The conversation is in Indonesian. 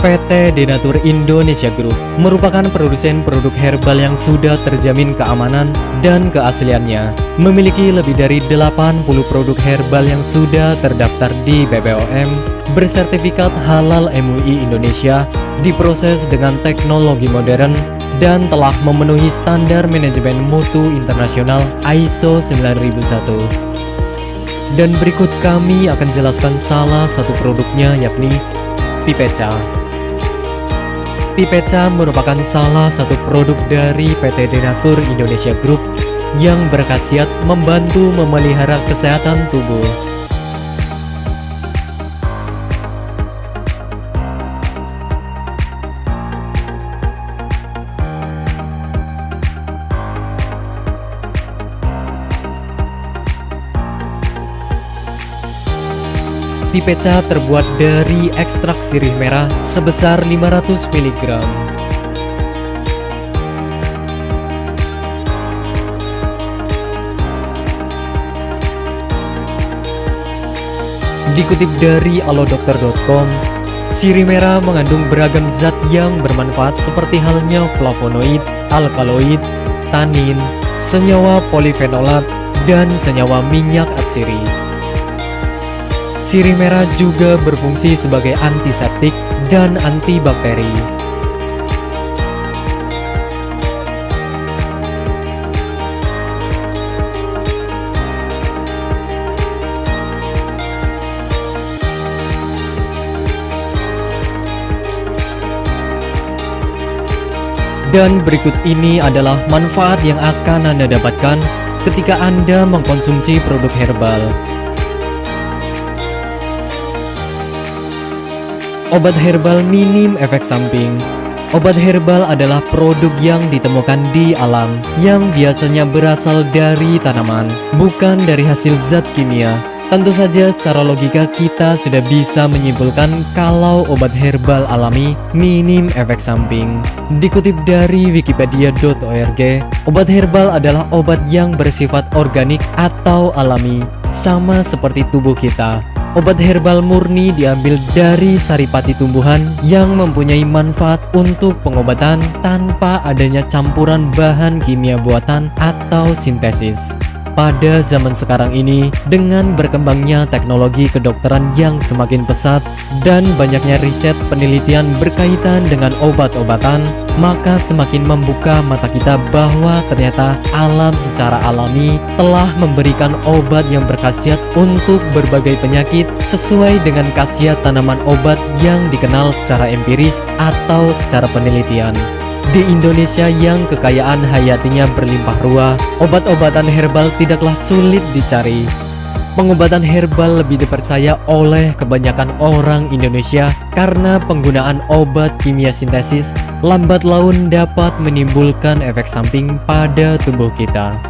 PT Denatur Indonesia Group merupakan produsen produk herbal yang sudah terjamin keamanan dan keasliannya. Memiliki lebih dari 80 produk herbal yang sudah terdaftar di BPOM, bersertifikat halal MUI Indonesia, diproses dengan teknologi modern, dan telah memenuhi standar manajemen mutu internasional ISO 9001. Dan berikut kami akan jelaskan salah satu produknya yakni Pipeca. Pipeca merupakan salah satu produk dari PT Denatur Indonesia Group yang berkhasiat membantu memelihara kesehatan tubuh. Pipeca terbuat dari ekstrak sirih merah sebesar 500 mg. Dikutip dari alodokter.com, sirih merah mengandung beragam zat yang bermanfaat seperti halnya flavonoid, alkaloid, tanin, senyawa polifenolat, dan senyawa minyak atsiri. Sirih merah juga berfungsi sebagai antiseptik dan antibakteri. Dan berikut ini adalah manfaat yang akan Anda dapatkan ketika Anda mengkonsumsi produk herbal. Obat herbal minim efek samping Obat herbal adalah produk yang ditemukan di alam yang biasanya berasal dari tanaman, bukan dari hasil zat kimia. Tentu saja secara logika kita sudah bisa menyimpulkan kalau obat herbal alami minim efek samping. Dikutip dari wikipedia.org, obat herbal adalah obat yang bersifat organik atau alami, sama seperti tubuh kita. Obat herbal murni diambil dari saripati tumbuhan yang mempunyai manfaat untuk pengobatan tanpa adanya campuran bahan kimia buatan atau sintesis. Pada zaman sekarang ini, dengan berkembangnya teknologi kedokteran yang semakin pesat dan banyaknya riset penelitian berkaitan dengan obat-obatan, maka semakin membuka mata kita bahwa ternyata alam secara alami telah memberikan obat yang berkhasiat untuk berbagai penyakit sesuai dengan khasiat tanaman obat yang dikenal secara empiris atau secara penelitian. Di Indonesia yang kekayaan hayatinya berlimpah ruah, obat-obatan herbal tidaklah sulit dicari. Pengobatan herbal lebih dipercaya oleh kebanyakan orang Indonesia karena penggunaan obat kimia sintesis lambat laun dapat menimbulkan efek samping pada tubuh kita.